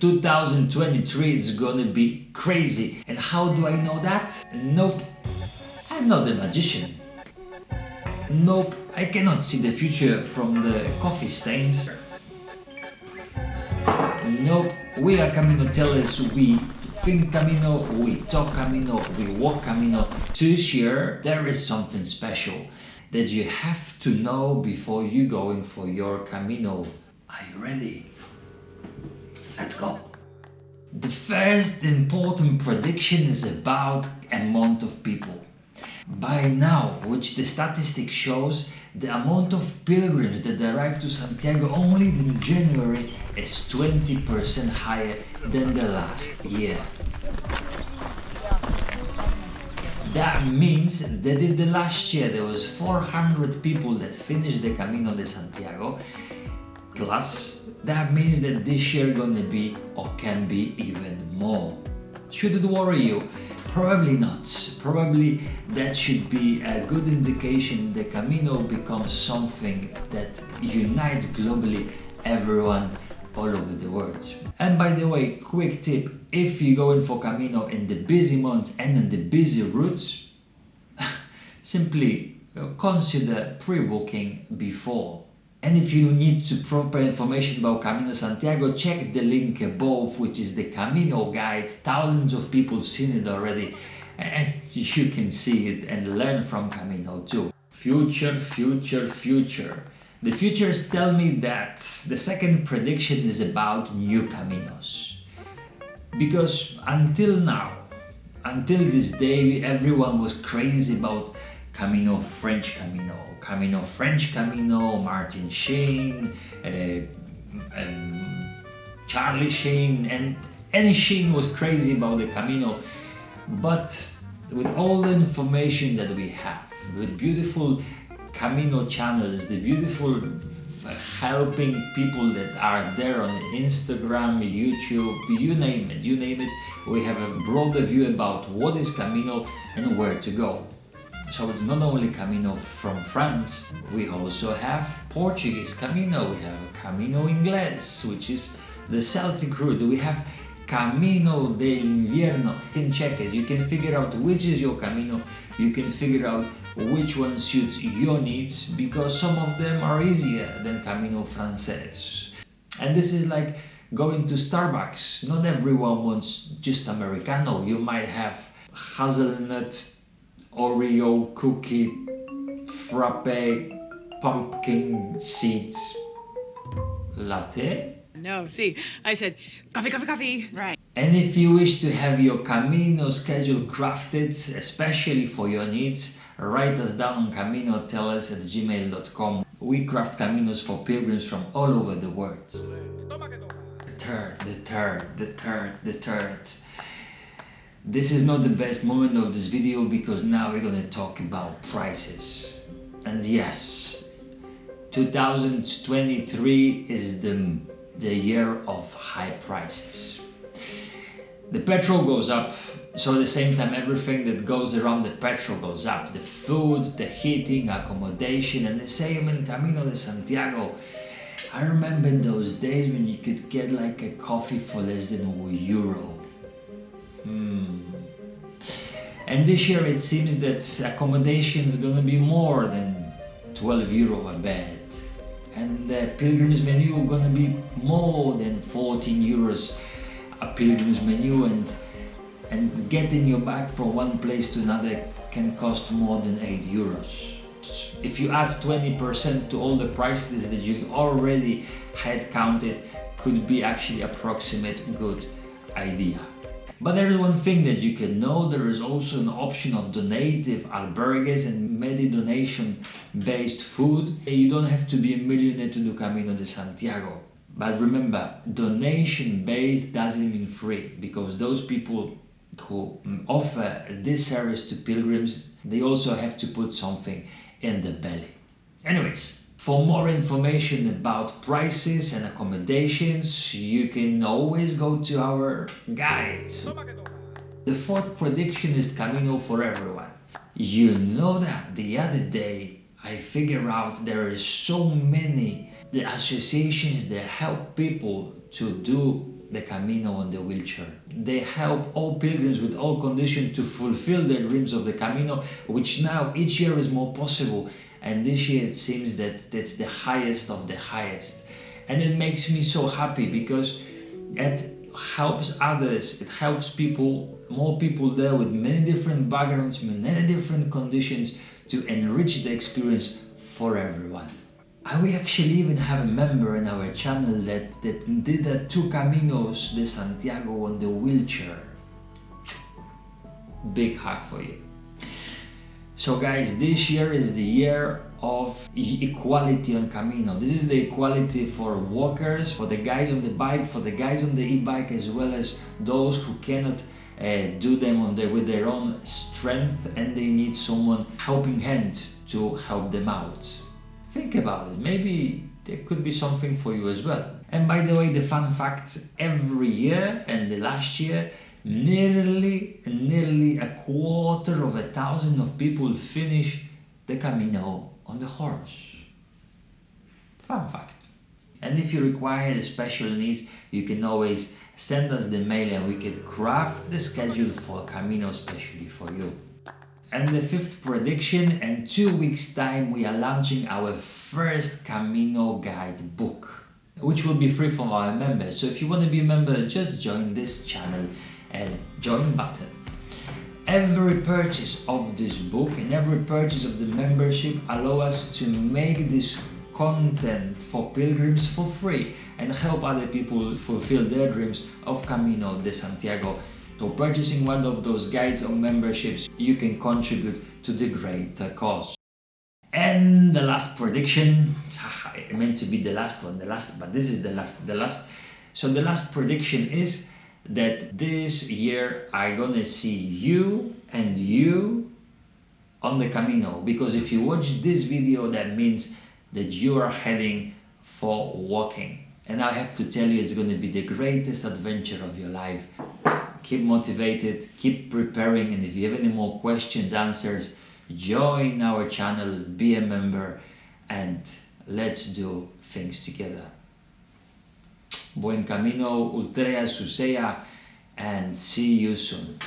2023 is gonna be crazy. And how do I know that? Nope, I'm not a magician. Nope, I cannot see the future from the coffee stains. Nope, we are Camino tellers, we think Camino, we talk Camino, we walk Camino. This year there is something special that you have to know before you going for your Camino. Are you ready? Let's go. The first important prediction is about amount of people. By now, which the statistic shows, the amount of pilgrims that arrive to Santiago only in January is 20% higher than the last year. That means that if the last year there was 400 people that finished the Camino de Santiago, plus that means that this year gonna be or can be even more. Should it worry you? Probably not. Probably that should be a good indication the Camino becomes something that unites globally everyone all over the world. And by the way, quick tip, if you're going for Camino in the busy months and in the busy routes, simply uh, consider pre-booking before. And if you need to proper information about Camino Santiago, check the link above, which is the Camino guide. Thousands of people seen it already, and you can see it and learn from Camino too. Future, future, future. The futures tell me that the second prediction is about new Caminos. Because until now, until this day, everyone was crazy about Camino French Camino, Camino French Camino, Martin Sheen, uh, um, Charlie Sheen, and any Sheen was crazy about the Camino. But with all the information that we have, with beautiful Camino channels, the beautiful uh, helping people that are there on Instagram, YouTube, you name it, you name it, we have a broader view about what is Camino and where to go. So it's not only Camino from France, we also have Portuguese Camino, we have Camino Inglés, which is the Celtic route, we have Camino del Invierno. You can check it, you can figure out which is your Camino, you can figure out which one suits your needs because some of them are easier than Camino Frances. And this is like going to Starbucks. Not everyone wants just Americano. You might have hazelnut, Oreo cookie, frappe, pumpkin seeds latte no, see, I said, coffee, coffee, coffee, right. And if you wish to have your Camino schedule crafted, especially for your needs, write us down on caminotellers at gmail.com. We craft Caminos for pilgrims from all over the world. The third, the third, the third, the third. This is not the best moment of this video because now we're gonna talk about prices. And yes, 2023 is the the year of high prices. The petrol goes up, so at the same time everything that goes around the petrol goes up. The food, the heating, accommodation and the same in Camino de Santiago. I remember those days when you could get like a coffee for less than a euro. And this year it seems that accommodation is gonna be more than 12 euro a bed and the pilgrim's menu gonna be more than 14 euros a pilgrim's menu and and getting your bag from one place to another can cost more than 8 euros. If you add 20% to all the prices that you've already had counted could be actually approximate good idea. But there is one thing that you can know, there is also an option of donative albergues and medi-donation based food. You don't have to be a millionaire to do Camino de Santiago. But remember, donation based doesn't mean free because those people who offer this service to pilgrims, they also have to put something in the belly. Anyways, for more information about prices and accommodations, you can always go to our guide. The fourth prediction is Camino for everyone. You know that the other day I figured out there is so many the associations that help people to do the Camino on the wheelchair. They help all pilgrims with all conditions to fulfill their dreams of the Camino, which now each year is more possible. And this year it seems that that's the highest of the highest. And it makes me so happy because it helps others, it helps people, more people there with many different backgrounds, many different conditions to enrich the experience for everyone. We actually even have a member in our channel that, that did the two Caminos de Santiago on the wheelchair. Big hug for you. So guys, this year is the year of equality on Camino. This is the equality for walkers, for the guys on the bike, for the guys on the e-bike, as well as those who cannot uh, do them on with their own strength and they need someone helping hand to help them out. Think about it, maybe there could be something for you as well. And by the way, the fun fact, every year and the last year, nearly, nearly a quarter of a thousand of people finish the Camino on the horse. Fun fact. And if you require special needs, you can always send us the mail and we can craft the schedule for Camino especially for you. And the fifth prediction, in two weeks time we are launching our first Camino guide book, which will be free for our members. So if you want to be a member, just join this channel and join button. Every purchase of this book and every purchase of the membership allow us to make this content for pilgrims for free and help other people fulfill their dreams of Camino de Santiago so purchasing one of those guides or memberships, you can contribute to the great cause. And the last prediction, it meant to be the last one, the last, but this is the last, the last. So the last prediction is that this year I'm gonna see you and you on the Camino because if you watch this video that means that you are heading for walking. And I have to tell you it's gonna be the greatest adventure of your life. Keep motivated, keep preparing, and if you have any more questions, answers, join our channel, be a member, and let's do things together. Buen camino, ultrea susea, and see you soon.